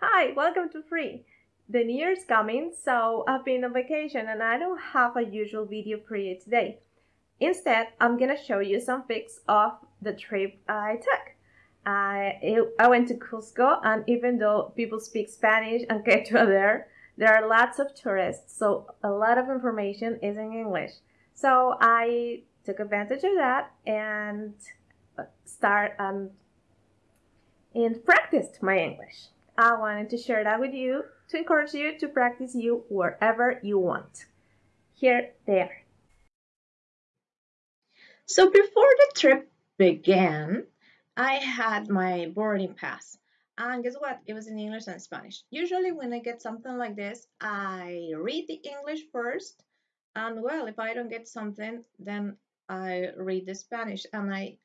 Hi, welcome to Free. The New Year's coming, so I've been on vacation and I don't have a usual video for you today. Instead, I'm gonna show you some pics of the trip I took. I, I went to Cusco and even though people speak Spanish and Quechua there, there are lots of tourists, so a lot of information is in English. So I took advantage of that and start um, and practiced my English. I wanted to share that with you to encourage you to practice you wherever you want. Here they are. So before the trip began, I had my boarding pass. And guess what? It was in English and Spanish. Usually when I get something like this, I read the English first. And well, if I don't get something, then I read the Spanish. And I,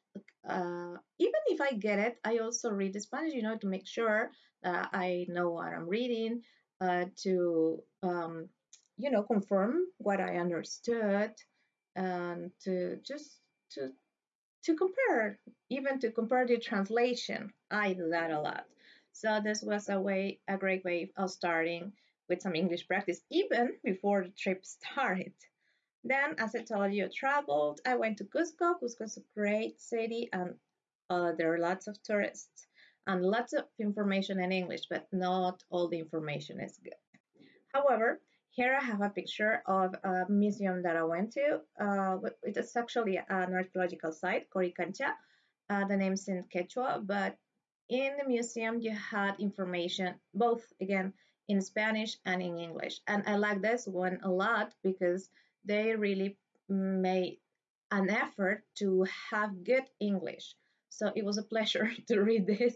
uh, even if I get it, I also read the Spanish, you know, to make sure that I know what I'm reading, uh, to, um, you know, confirm what I understood, and to just to to compare, even to compare the translation. I do that a lot. So this was a way, a great way of starting with some English practice, even before the trip started. Then, as I told you, traveled. I went to Cusco. Cusco is a great city, and uh, there are lots of tourists and lots of information in English, but not all the information is good. However, here I have a picture of a museum that I went to. Uh, it is actually an archaeological site, Coricancha. Uh, the name's in Quechua, but in the museum you had information both again in Spanish and in English. And I like this one a lot because they really made an effort to have good English. So it was a pleasure to read this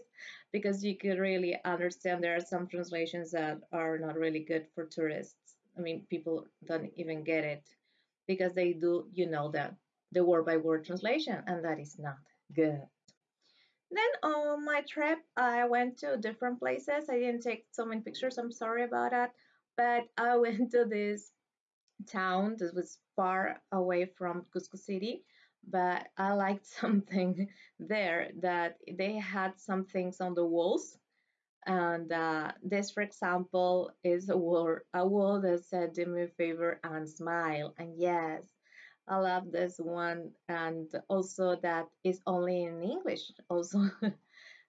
because you could really understand there are some translations that are not really good for tourists. I mean, people don't even get it because they do, you know, that the word by word translation, and that is not good. Then on my trip, I went to different places. I didn't take so many pictures. I'm sorry about that. But I went to this town that was far away from Cusco City. But I liked something there that they had some things on the walls. And uh, this, for example, is a wall, a wall that said, do me a favor and smile. And yes, I love this one, and also that is only in English. Also,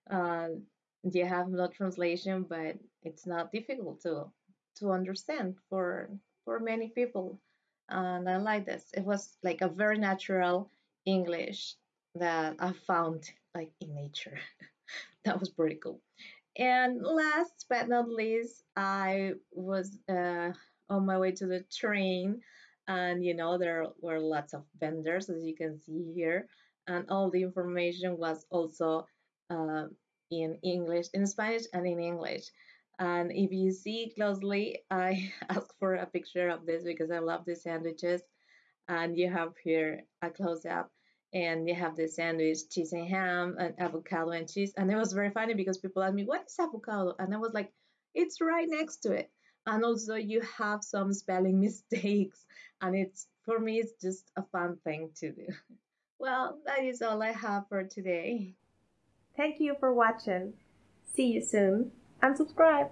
uh, you have no translation, but it's not difficult to to understand for for many people. And I like this. It was like a very natural English that I found like in nature. that was pretty cool. And last but not least, I was uh, on my way to the train and you know there were lots of vendors as you can see here and all the information was also uh, in english in spanish and in english and if you see closely i asked for a picture of this because i love the sandwiches. And you have here a close-up. And you have the sandwich cheese and ham and avocado and cheese. And it was very funny because people asked me what is avocado? And i was like it's right next to it. And also you have some spelling mistakes. And it's for me it's just a fun thing to do. Well that is all i have for today. Thank you for watching. See you soon and subscribe